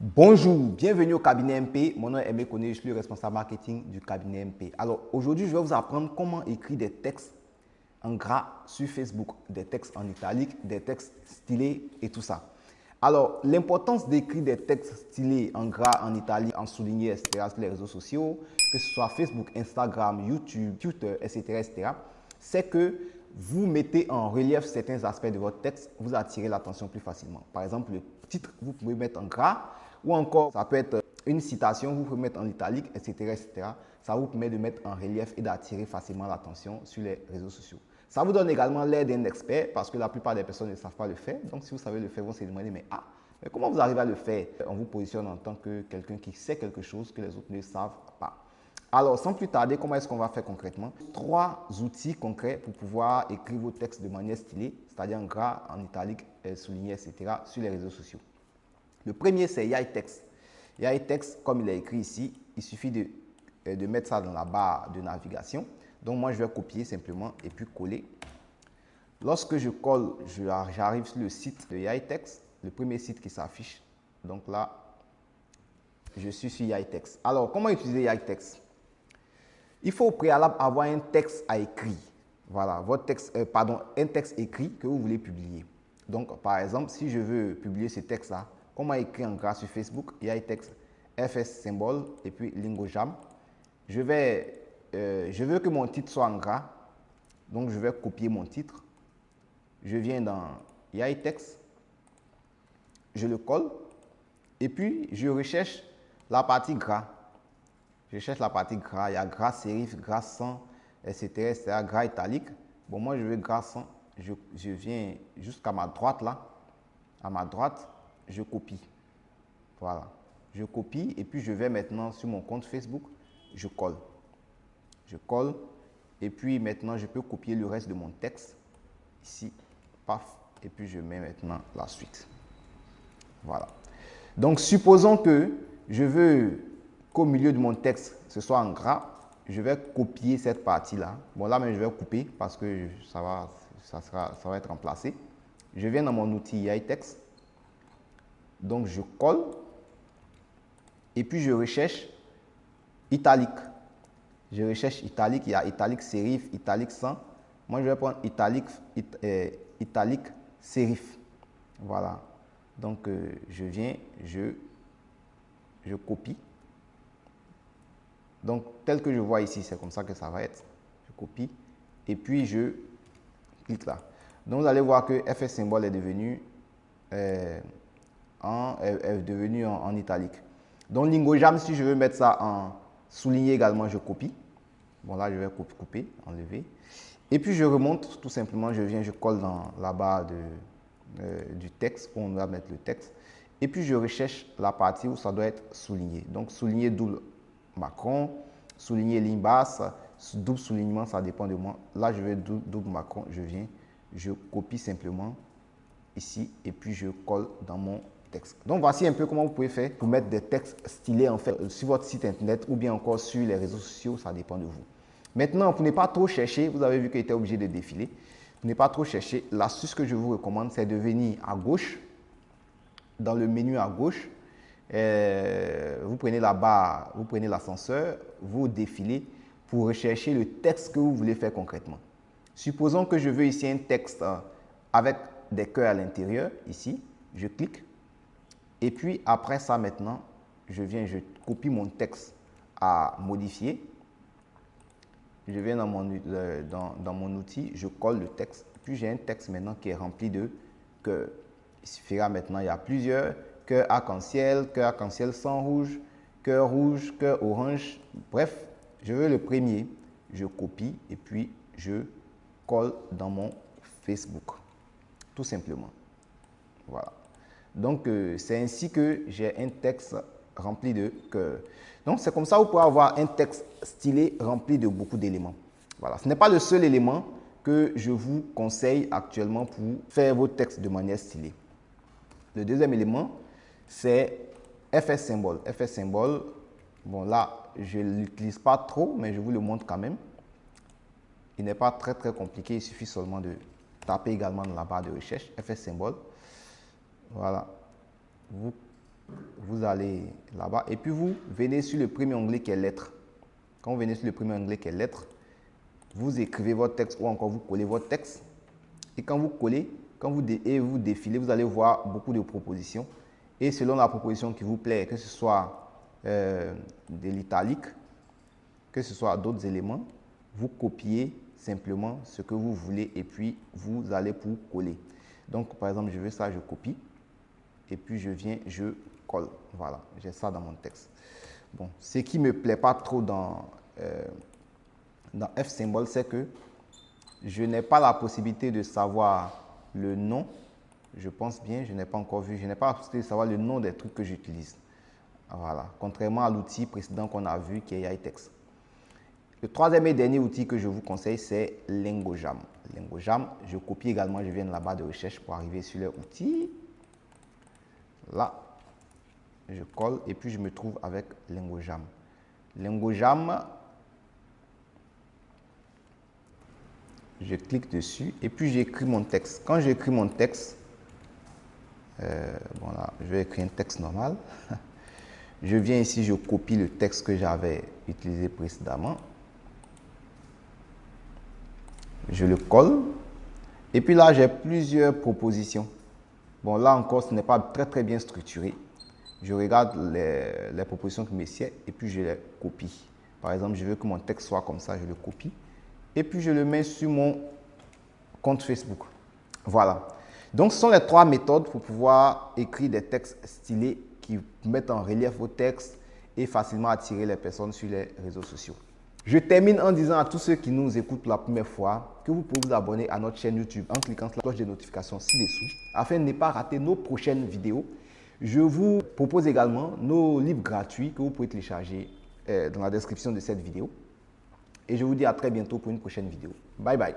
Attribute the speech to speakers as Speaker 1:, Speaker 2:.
Speaker 1: Bonjour, bienvenue au cabinet MP. Mon nom est Aimé je suis le responsable marketing du cabinet MP. Alors aujourd'hui, je vais vous apprendre comment écrire des textes en gras sur Facebook, des textes en italique, des textes stylés et tout ça. Alors, l'importance d'écrire des textes stylés en gras, en italique, en souligné, etc. sur les réseaux sociaux, que ce soit Facebook, Instagram, YouTube, Twitter, etc., etc., c'est que vous mettez en relief certains aspects de votre texte, vous attirez l'attention plus facilement. Par exemple, le titre, vous pouvez mettre en gras, ou encore, ça peut être une citation, vous pouvez mettre en italique, etc., etc. Ça vous permet de mettre en relief et d'attirer facilement l'attention sur les réseaux sociaux. Ça vous donne également l'aide d'un expert parce que la plupart des personnes ne savent pas le faire. Donc, si vous savez le faire, vous se demander, mais ah, mais comment vous arrivez à le faire? On vous positionne en tant que quelqu'un qui sait quelque chose que les autres ne savent pas. Alors, sans plus tarder, comment est-ce qu'on va faire concrètement? Trois outils concrets pour pouvoir écrire vos textes de manière stylée, c'est-à-dire en gras, en italique, euh, souligné, etc., sur les réseaux sociaux. Le premier, c'est YText. YText, comme il est écrit ici, il suffit de, euh, de mettre ça dans la barre de navigation. Donc, moi, je vais copier simplement et puis coller. Lorsque je colle, j'arrive sur le site de YText, le premier site qui s'affiche. Donc là, je suis sur YText. Alors, comment utiliser YText Il faut au préalable avoir un texte à écrire. Voilà, votre texte, euh, pardon, un texte écrit que vous voulez publier. Donc, par exemple, si je veux publier ce texte-là, comment écrire en gras sur Facebook YText, FS symbole et puis Lingojam. Je vais euh, je veux que mon titre soit en gras. Donc, je vais copier mon titre. Je viens dans YText. Je le colle. Et puis, je recherche la partie gras. Je cherche la partie gras. Il y a gras sérif, gras sans, etc., etc., gras italique. Bon, moi, je veux gras sans. Je, je viens jusqu'à ma droite là. À ma droite, je copie. Voilà. Je copie et puis je vais maintenant sur mon compte Facebook. Je colle je colle et puis maintenant je peux copier le reste de mon texte ici, paf, et puis je mets maintenant la suite. Voilà. Donc supposons que je veux qu'au milieu de mon texte ce soit en gras, je vais copier cette partie-là. Bon là, mais je vais couper parce que ça va, ça, sera, être remplacé. Je viens dans mon outil YText. Donc je colle et puis je recherche italique. Je recherche italique, il y a italique serif, italique sans. Moi, je vais prendre italique, euh, italique serif. Voilà. Donc, euh, je viens, je, copie. Donc, tel que je vois ici, c'est comme ça que ça va être. Je copie et puis je clique là. Donc, vous allez voir que FS symbole est devenu, euh, en, est, devenu en, italique. Donc, Lingojam, si je veux mettre ça en, Souligner également, je copie. Bon, là, je vais couper, enlever. Et puis, je remonte tout simplement, je viens, je colle dans la barre de, euh, du texte où on va mettre le texte. Et puis, je recherche la partie où ça doit être souligné. Donc, souligner double Macron, souligner ligne basse, double soulignement, ça dépend de moi. Là, je vais double, double Macron, je viens, je copie simplement ici et puis je colle dans mon donc voici un peu comment vous pouvez faire pour mettre des textes stylés en fait sur votre site internet ou bien encore sur les réseaux sociaux, ça dépend de vous. Maintenant, pour ne pas trop chercher, vous avez vu qu'il était obligé de défiler. Pour ne pas trop chercher, l'astuce que je vous recommande, c'est de venir à gauche, dans le menu à gauche, euh, vous prenez la barre, vous prenez l'ascenseur, vous défilez pour rechercher le texte que vous voulez faire concrètement. Supposons que je veux ici un texte euh, avec des cœurs à l'intérieur, ici, je clique et puis après ça maintenant, je viens, je copie mon texte à modifier. Je viens dans mon, euh, dans, mon outil, je colle le texte. Puis j'ai un texte maintenant qui est rempli de cœurs. Il suffira maintenant, il y a plusieurs cœurs arc-en-ciel, cœur arc-en-ciel sans rouge, cœur rouge, cœur orange. Bref, je veux le premier. Je copie et puis je colle dans mon Facebook. Tout simplement. Voilà. Donc, euh, c'est ainsi que j'ai un texte rempli de cœur. Donc, c'est comme ça que vous pouvez avoir un texte stylé rempli de beaucoup d'éléments. Voilà. Ce n'est pas le seul élément que je vous conseille actuellement pour faire vos textes de manière stylée. Le deuxième élément, c'est FS symbole. FS symbole, bon là, je ne l'utilise pas trop, mais je vous le montre quand même. Il n'est pas très très compliqué, il suffit seulement de taper également dans la barre de recherche FS symbole. Voilà. Vous allez là-bas et puis vous venez sur le premier onglet qui est lettres. Quand vous venez sur le premier onglet qui est lettres, vous écrivez votre texte ou encore vous collez votre texte. Et quand vous collez, quand vous, et vous défilez, vous allez voir beaucoup de propositions. Et selon la proposition qui vous plaît, que ce soit euh, de l'italique, que ce soit d'autres éléments, vous copiez simplement ce que vous voulez et puis vous allez pour coller. Donc, par exemple, je veux ça, je copie. Et puis, je viens, je colle. Voilà, j'ai ça dans mon texte. Bon, ce qui me plaît pas trop dans, euh, dans F-symbole, c'est que je n'ai pas la possibilité de savoir le nom. Je pense bien, je n'ai pas encore vu. Je n'ai pas la possibilité de savoir le nom des trucs que j'utilise. Voilà, contrairement à l'outil précédent qu'on a vu qui est iText. Le troisième et dernier outil que je vous conseille, c'est Lingojam. Lingojam, je copie également, je viens de la barre de recherche pour arriver sur leur outil. Là, je colle et puis je me trouve avec Lingojam. Lingojam, je clique dessus et puis j'écris mon texte. Quand j'écris mon texte, euh, je vais écrire un texte normal. je viens ici, je copie le texte que j'avais utilisé précédemment. Je le colle. Et puis là, j'ai plusieurs propositions. Bon, là encore, ce n'est pas très très bien structuré. Je regarde les, propositions qui me et puis je les copie. Par exemple, je veux que mon texte soit comme ça, je le copie et puis je le mets sur mon compte Facebook. Voilà. Donc, ce sont les trois méthodes pour pouvoir écrire des textes stylés qui mettent en relief vos textes et facilement attirer les personnes sur les réseaux sociaux. Je termine en disant à tous ceux qui nous écoutent pour la première fois que vous pouvez vous abonner à notre chaîne YouTube en cliquant sur la cloche de notification ci-dessous afin de ne pas rater nos prochaines vidéos. Je vous propose également nos livres gratuits que vous pouvez télécharger euh, dans la description de cette vidéo. Et je vous dis à très bientôt pour une prochaine vidéo. Bye bye.